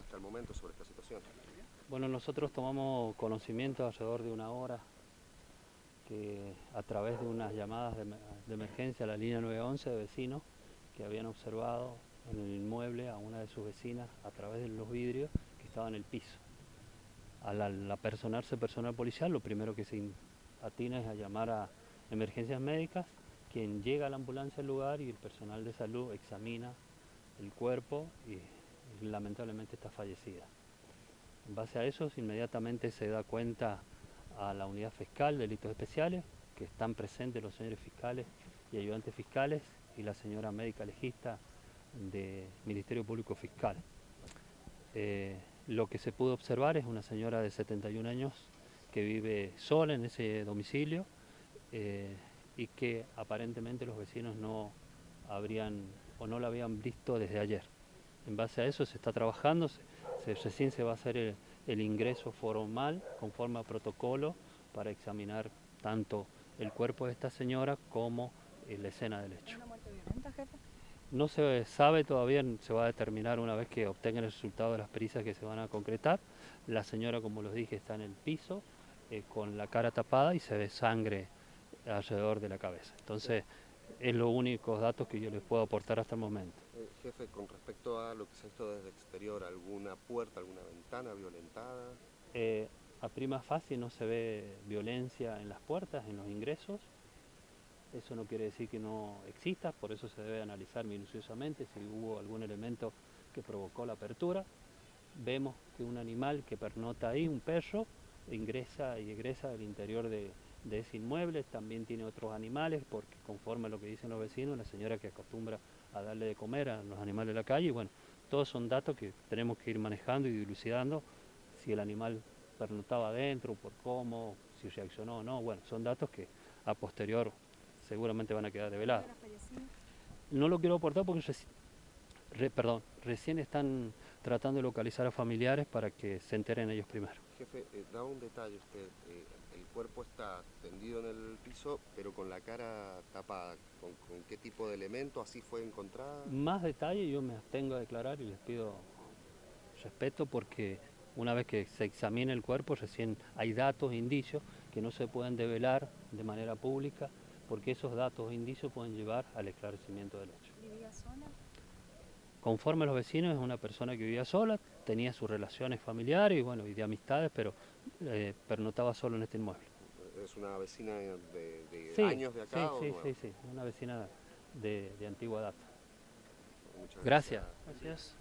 hasta el momento sobre esta situación? Bueno, nosotros tomamos conocimiento alrededor de una hora que a través de unas llamadas de, emergencia a la línea 911 de vecinos que habían observado en el inmueble a una de sus vecinas a través de los vidrios que estaba en el piso. Al, al apersonarse personal policial, lo primero que se atina es a llamar a emergencias médicas, quien llega a la ambulancia al lugar y el personal de salud examina el cuerpo y, lamentablemente está fallecida. En base a eso, inmediatamente se da cuenta a la unidad fiscal de delitos especiales, que están presentes los señores fiscales y ayudantes fiscales y la señora médica legista del Ministerio Público Fiscal. Eh, lo que se pudo observar es una señora de 71 años que vive sola en ese domicilio eh, y que aparentemente los vecinos no habrían o no la habían visto desde ayer. En base a eso se está trabajando, se, recién se va a hacer el, ingreso formal conforme a protocolo para examinar tanto el cuerpo de esta señora como la escena del hecho. ¿Una muerte violenta, jefe? No se sabe todavía, se va a determinar una vez que obtengan el resultado de las pericias que se van a concretar. La señora, como les dije, está en el piso eh, con la cara tapada y se ve sangre alrededor de la cabeza. Entonces, es los únicos datos que yo les puedo aportar hasta el momento. Eh, jefe, con respecto a lo que se ha visto desde exterior, ¿alguna puerta, alguna ventana violentada? Eh, a prima fase no se ve violencia en las puertas, en los ingresos. Eso no quiere decir que no exista, por eso se debe analizar minuciosamente si hubo algún elemento que provocó la apertura. Vemos que un animal que pernota ahí, un perro, ingresa y egresa del interior de, de ese inmueble, también tiene otros animales, porque conforme a lo que dicen los vecinos, la señora que acostumbra a darle de comer a los animales de la calle, y bueno, todos son datos que tenemos que ir manejando y dilucidando, si el animal pernotaba adentro, por cómo, si reaccionó o no, bueno, son datos que a posterior seguramente van a quedar develados. No lo quiero aportar porque perdón, recién están tratando de localizar a familiares para que se enteren ellos primero. Jefe, eh, da un detalle usted, eh, el cuerpo está tendido en el piso, pero con la cara tapada. ¿Con, qué tipo de elemento así fue encontrada? Más detalle yo me abstengo a declarar y les pido respeto porque una vez que se examine el cuerpo recién hay datos, indicios que no se pueden develar de manera pública porque esos datos e indicios pueden llevar al esclarecimiento del hecho. ¿Vivía sola? Conforme a los vecinos es una persona que vivía sola, tenía sus relaciones familiares y, bueno, y de amistades, pero eh, pernotaba solo en este inmueble. ¿Es una vecina de, años de acá? Sí, sí, sí, sí, una vecina de, antigua data. Muchas gracias. gracias.